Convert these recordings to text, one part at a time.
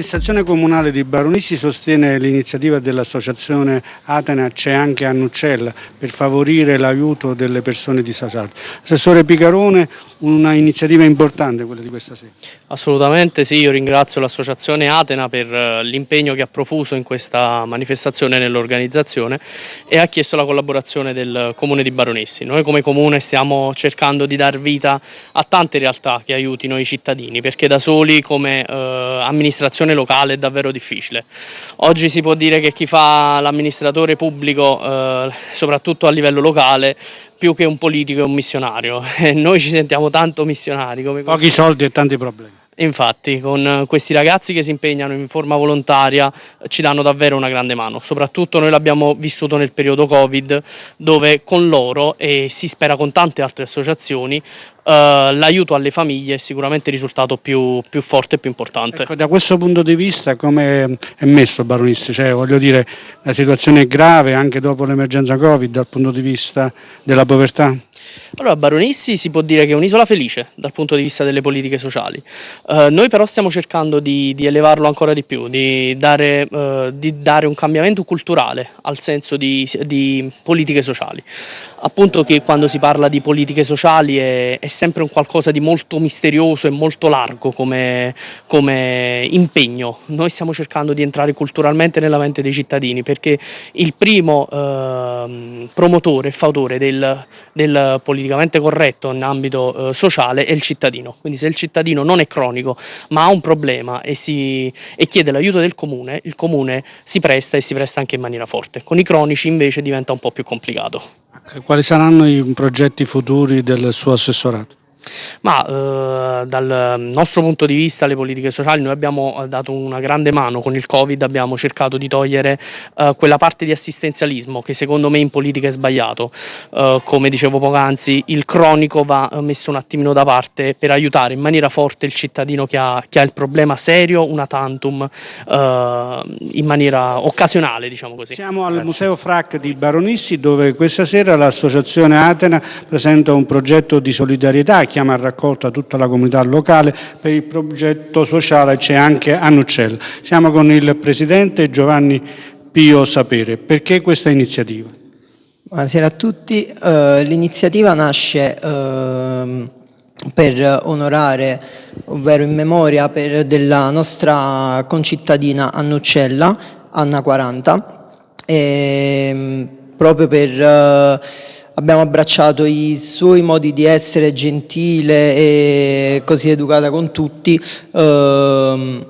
L'amministrazione comunale di Baronissi sostiene l'iniziativa dell'associazione Atena C'è anche Annuccella per favorire l'aiuto delle persone disagate. Assessore Picarone, una iniziativa importante quella di questa sera. Assolutamente sì, io ringrazio l'associazione Atena per eh, l'impegno che ha profuso in questa manifestazione nell'organizzazione e ha chiesto la collaborazione del comune di Baronissi. Noi come comune stiamo cercando di dar vita a tante realtà che aiutino i cittadini perché da soli come eh, amministrazione locale è davvero difficile. Oggi si può dire che chi fa l'amministratore pubblico, eh, soprattutto a livello locale, più che un politico è un missionario e noi ci sentiamo tanto missionari. Come Pochi soldi e tanti problemi. Infatti, con questi ragazzi che si impegnano in forma volontaria ci danno davvero una grande mano. Soprattutto noi l'abbiamo vissuto nel periodo Covid, dove con loro, e si spera con tante altre associazioni, Uh, l'aiuto alle famiglie è sicuramente il risultato più, più forte e più importante. Ecco, da questo punto di vista come è messo Baronissi? Cioè, voglio dire, la situazione è grave anche dopo l'emergenza Covid dal punto di vista della povertà? Allora, Baronissi si può dire che è un'isola felice dal punto di vista delle politiche sociali. Uh, noi però stiamo cercando di, di, elevarlo ancora di più, di dare, uh, di dare, un cambiamento culturale al senso di, di, politiche sociali. Appunto che quando si parla di politiche sociali è, è sempre un qualcosa di molto misterioso e molto largo come, come impegno. Noi stiamo cercando di entrare culturalmente nella mente dei cittadini perché il primo uh, promotore e fautore del, del politicamente corretto in ambito eh, sociale è il cittadino. Quindi se il cittadino non è cronico ma ha un problema e, si, e chiede l'aiuto del comune, il comune si presta e si presta anche in maniera forte. Con i cronici invece diventa un po' più complicato. Quali saranno i progetti futuri del suo assessorato? Ma eh, dal nostro punto di vista le politiche sociali noi abbiamo dato una grande mano con il Covid, abbiamo cercato di togliere eh, quella parte di assistenzialismo che secondo me in politica è sbagliato, eh, come dicevo poc'anzi il cronico va messo un attimino da parte per aiutare in maniera forte il cittadino che ha, che ha il problema serio, una tantum, eh, in maniera occasionale diciamo così. Siamo al Grazie. Museo FRAC di Baronissi dove questa sera l'associazione Atena presenta un progetto di solidarietà chiama a raccolta tutta la comunità locale per il progetto sociale c'è anche Annuccella. Siamo con il Presidente Giovanni Pio Sapere. Perché questa iniziativa? Buonasera a tutti. Uh, L'iniziativa nasce uh, per onorare, ovvero in memoria per, della nostra concittadina Annuccella, Anna 40, e, proprio per... Abbiamo abbracciato i suoi modi di essere gentile e così educata con tutti. Uh,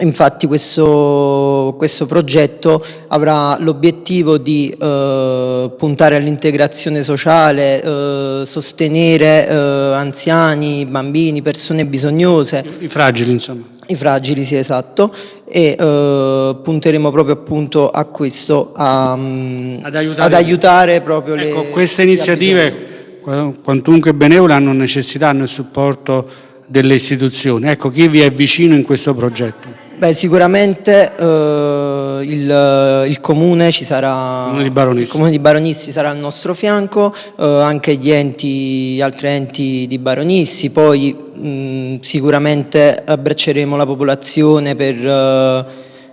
infatti questo, questo, progetto avrà l'obiettivo di uh, puntare all'integrazione sociale, uh, sostenere anziani, bambini, persone bisognose. I fragili insomma. I fragili, sì, esatto, e eh, punteremo proprio appunto a questo, a, mm, ad, aiutare, ad aiutare proprio ecco, le... Ecco, queste iniziative, quantunque benevole, hanno necessità, hanno il supporto delle istituzioni. Ecco, chi vi è vicino in questo progetto? Beh, sicuramente eh, il, il, comune ci sarà, il comune di Baronissi sarà al nostro fianco, eh, anche gli enti, altri enti di Baronissi, poi mh, sicuramente abbracceremo la popolazione per eh,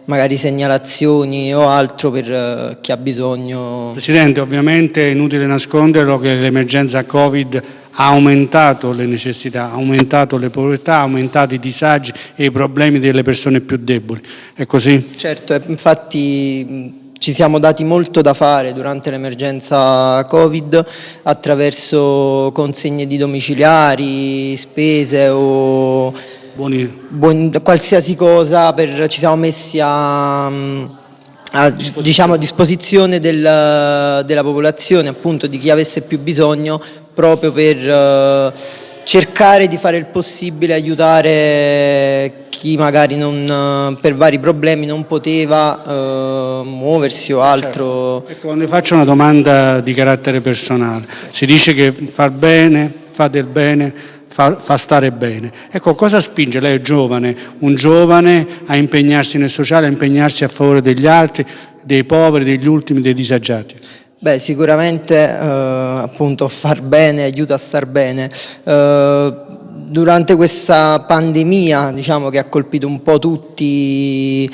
magari segnalazioni o altro per eh, chi ha bisogno. Presidente, ovviamente è inutile nasconderlo che l'emergenza Covid ha aumentato le necessità, ha aumentato le povertà, ha aumentato i disagi e i problemi delle persone più deboli. È così? Certo, infatti ci siamo dati molto da fare durante l'emergenza Covid attraverso consegne di domiciliari, spese o Buoni. Buon, qualsiasi cosa, per, ci siamo messi a, a, diciamo, a disposizione del, della popolazione, appunto di chi avesse più bisogno proprio per uh, cercare di fare il possibile, aiutare chi magari non, uh, per vari problemi non poteva uh, muoversi o altro. Certo. Ecco, ne faccio una domanda di carattere personale. Si dice che far bene, fa del bene, fa, fa, stare bene. Ecco, cosa spinge? Lei è giovane, un giovane a impegnarsi nel sociale, a impegnarsi a favore degli altri, dei poveri, degli ultimi, dei disagiati? Beh, sicuramente eh, appunto far bene aiuta a star bene. Eh, durante questa pandemia diciamo, che ha colpito un po' tutti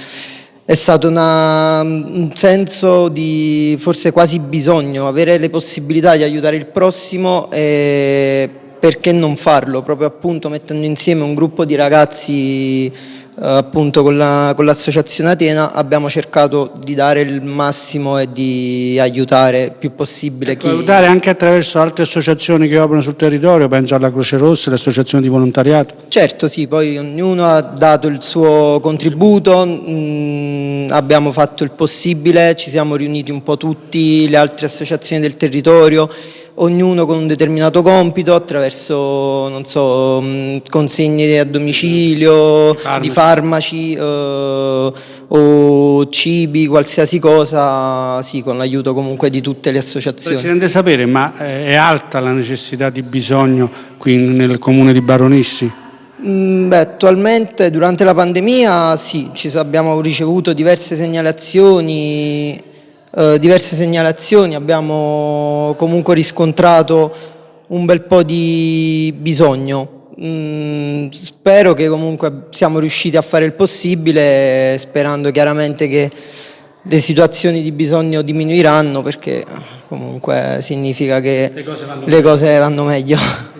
è stato una, un senso di forse quasi bisogno, avere le possibilità di aiutare il prossimo e perché non farlo, proprio appunto mettendo insieme un gruppo di ragazzi appunto con l'associazione la, Atena abbiamo cercato di dare il massimo e di aiutare il più possibile ecco, chi... Aiutare anche attraverso altre associazioni che operano sul territorio, penso alla Croce Rossa, le associazioni di volontariato. Certo sì, poi ognuno ha dato il suo contributo, mh, mm, abbiamo fatto il possibile, ci siamo riuniti un po' tutti, le altre associazioni del territorio, ognuno con un determinato compito attraverso non so, mm, consegne a domicilio, farmaci. di farmaci eh, o cibi, qualsiasi cosa, sì, con l'aiuto comunque di tutte le associazioni. Presidente sapere, ma eh, è alta la necessità di bisogno qui nel comune di Baronissi? Mm, beh, attualmente durante la pandemia sì, abbiamo ricevuto diverse segnalazioni eh, diverse segnalazioni, abbiamo comunque riscontrato un bel po' di bisogno. Mm, spero che comunque siamo riusciti a fare il possibile, sperando chiaramente che le situazioni di bisogno diminuiranno perché comunque significa che le cose vanno, le cose vanno meglio.